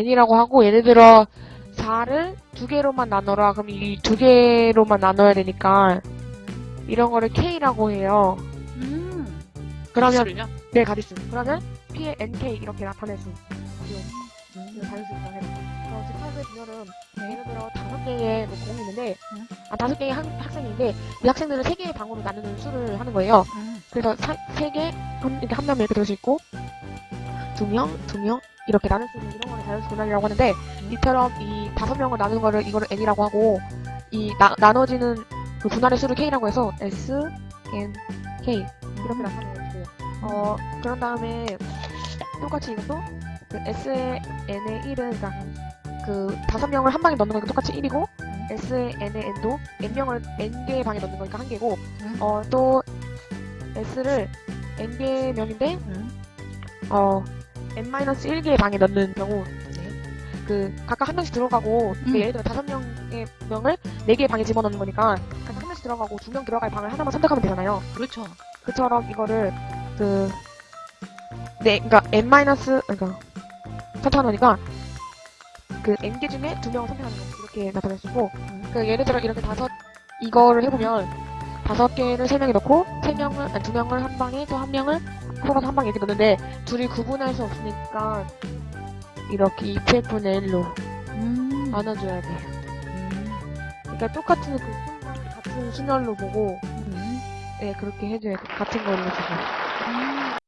n이라고 하고 예를 들어 4를 두 개로만 나눠라. 그럼 이 두 개로만 나눠야 되니까 이런 거를 k라고 해요. 음. 그러면 가수를요? 네 가디스. 그러면 p의 nk 이렇게 나타낼 수 있어요. 이거 자연수 있어요. 그래서 집합의 분열은 예를 들어 다섯 개의 뭐 공이 있는데 응. 아 다섯 개의 학, 학생인데 이 학생들은 세 개의 방으로 나누는 수를 하는 거예요. 음. 그래서 사- 세 개, 한, 이렇게 한 명 이렇게 들을 수 있고, 두 명, 두 명, 이렇게 나눌 수 있는 이런 거를 자연수 분할이라고 하는데, 이처럼 이 다섯 명을 나누는 거를 이거를 n이라고 하고, 이 나, 나눠지는 그 분할의 수를 k라고 해서 s, n, k 이렇게 나타내면 돼요. 어, 그런 다음에 똑같이 이것도 그 s의 n의 1은 그러니까 그 다섯 명을 한 방에 넣는 거니까 똑같이 1이고, s의 n의 n도 n 명을 n 개의 방에 넣는 거니까 한 개고, 음. 어, 또 s를 n 개 명인데 음. 어 n-1개의 방에 넣는 경우 그 각각 한 명씩 들어가고 그 음. 예를 들어 다섯 명의 명을 네 개의 방에 집어넣는 거니까 각각 한 명씩 들어가고 두 명 들어갈 방을 하나만 선택하면 되잖아요. 그렇죠. 그처럼 이거를 그 네, 그러니까 n 마이너스 그러니까 선택하는 거니까 그 n 개 중에 두 명을 선택하는 거 이렇게 나타낼 수 있고 그 예를 들어 이렇게 다섯 이거를 해보면 다섯 개를 세 명이 넣고 세 명을 아니 두 명을 한 방에 또 한 명을 풀어서 한 방에 이렇게 넣는데 둘이 구분할 수 없으니까 이렇게 2p분의 1로 음. 나눠줘야 돼요. 음. 그러니까 똑같은 그 순간 같은 순열로 보고 음. 네 그렇게 해줘야 돼. 같은 걸로. 음.